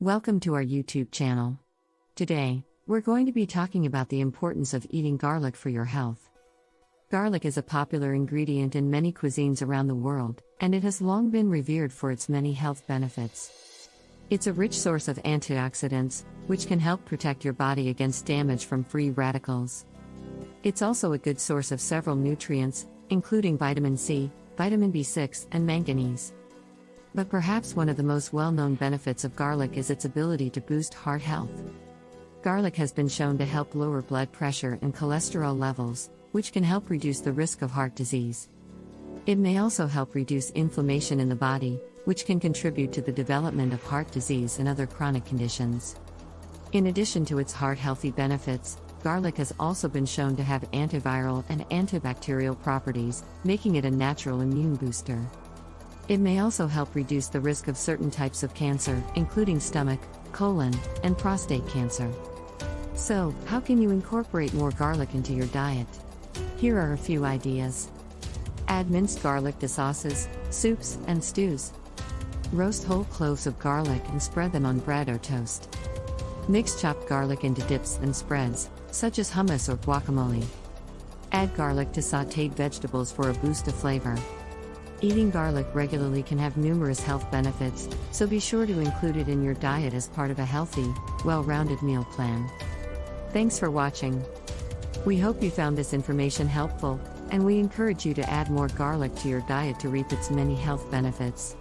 Welcome to our YouTube channel. Today, we're going to be talking about the importance of eating garlic for your health. Garlic is a popular ingredient in many cuisines around the world, and it has long been revered for its many health benefits. It's a rich source of antioxidants, which can help protect your body against damage from free radicals. It's also a good source of several nutrients, including vitamin C, vitamin B6, and manganese. But perhaps one of the most well known benefits of garlic is its ability to boost heart health. Garlic has been shown to help lower blood pressure and cholesterol levels, which can help reduce the risk of heart disease. It may also help reduce inflammation in the body, which can contribute to the development of heart disease and other chronic conditions. In addition to its heart healthy benefits, garlic has also been shown to have antiviral and antibacterial properties, making it a natural immune booster. It may also help reduce the risk of certain types of cancer, including stomach, colon, and prostate cancer. So, how can you incorporate more garlic into your diet? Here are a few ideas. Add minced garlic to sauces, soups, and stews. Roast whole cloves of garlic and spread them on bread or toast. Mix chopped garlic into dips and spreads, such as hummus or guacamole. Add garlic to sauteed vegetables for a boost of flavor. Eating garlic regularly can have numerous health benefits, so be sure to include it in your diet as part of a healthy, well rounded meal plan. Thanks for watching. We hope you found this information helpful, and we encourage you to add more garlic to your diet to reap its many health benefits.